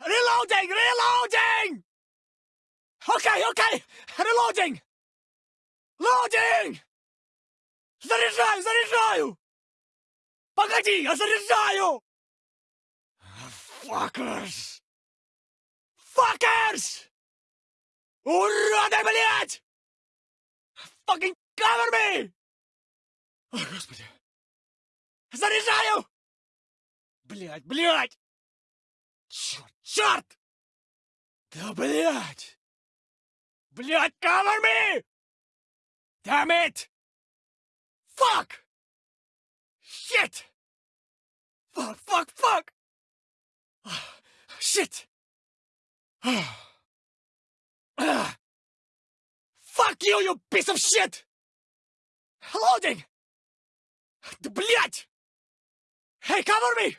Reloading! Reloading! Okay, okay! Reloading! Loading! Заряжаю, заряжаю! Погоди, я заряжаю! Fuckers! Fuckers! Уроды, блядь! Fucking cover me! О, господи! Заряжаю! Блядь, блядь! Черт, черт! Да блядь! Блядь, cover me! Damn it! Fuck! Shit! Fuck, fuck, fuck! Shit! Fuck you, you piece of shit! Loading! Да блядь! Hey, cover me!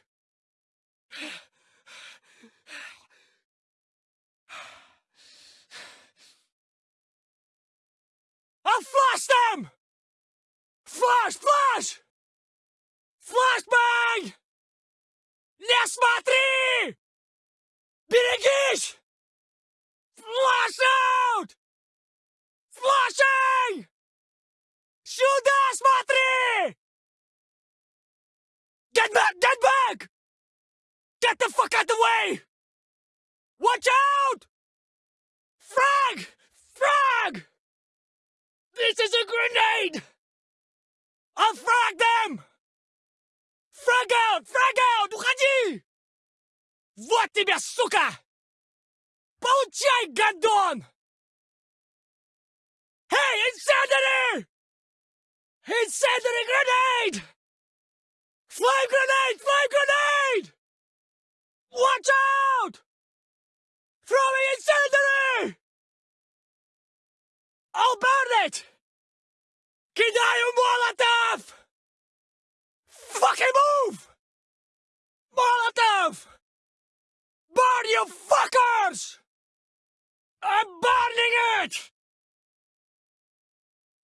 Flash, flash! Flashbang! Не смотри! Берегись! Flash out! Flashing! Сюда смотри! Get back! Get back! Get the fuck out the way! Watch out! Frag! Frag! This is a grenade! I'll frag them! Frag out! Frag out! Уходи! Вот тебя, сука! Получай, гадон! Hey, incendiary! Incendiary grenade! Flame grenade! Flame grenade! Watch out! Throwing incendiary! I'll burn it! Кидаю молотов! Fucking move! Molotov! Burn you fuckers! I'm burning it!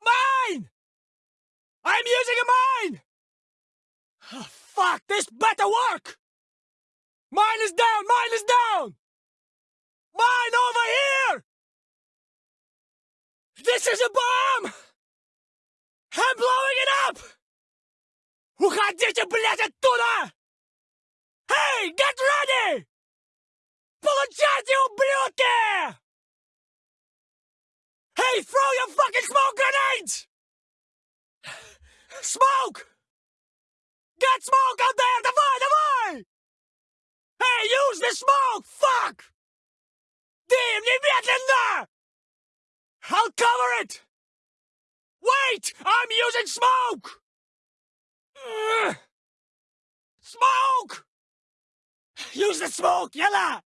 Mine! I'm using a mine! Oh, fuck, this better work! Mine is down, mine is down! Mine over here! This is a bomb! I'm blowing it up! Уходите, блядь, оттуда! Hey, get ready! Получайте, ублюдки! Hey, throw your fucking smoke grenades! Smoke! Get smoke out there! Давай, давай! Hey, use the smoke! Fuck! Дым, немедленно! I'll cover it! Wait! I'm using smoke! Ugh. Smoke! Use the smoke, yalla!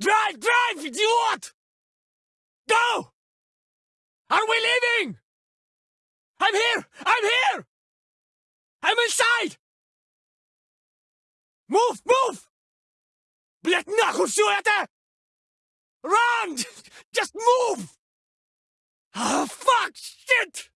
Drive, drive, idiot! Go! Are we leaving? I'm here! I'm here! I'm inside! Move, move! Блять, нахуй все это! Run! Just move! Shit!